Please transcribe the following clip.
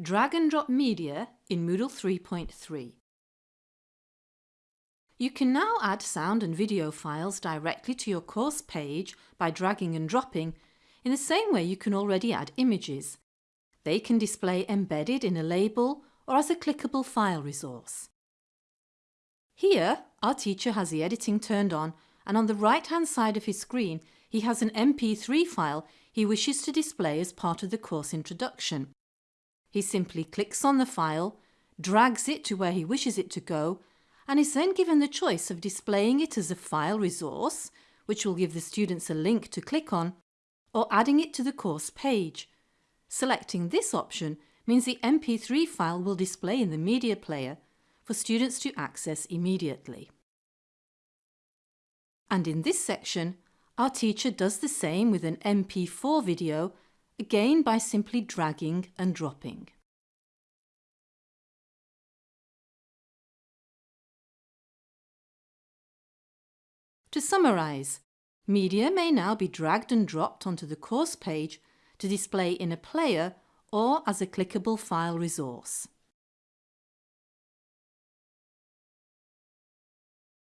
Drag and drop media in Moodle 3.3. You can now add sound and video files directly to your course page by dragging and dropping in the same way you can already add images. They can display embedded in a label or as a clickable file resource. Here, our teacher has the editing turned on and on the right hand side of his screen he has an MP3 file he wishes to display as part of the course introduction. He simply clicks on the file, drags it to where he wishes it to go and is then given the choice of displaying it as a file resource, which will give the students a link to click on, or adding it to the course page. Selecting this option means the MP3 file will display in the media player for students to access immediately. And in this section, our teacher does the same with an MP4 video again by simply dragging and dropping. To summarise, media may now be dragged and dropped onto the course page to display in a player or as a clickable file resource.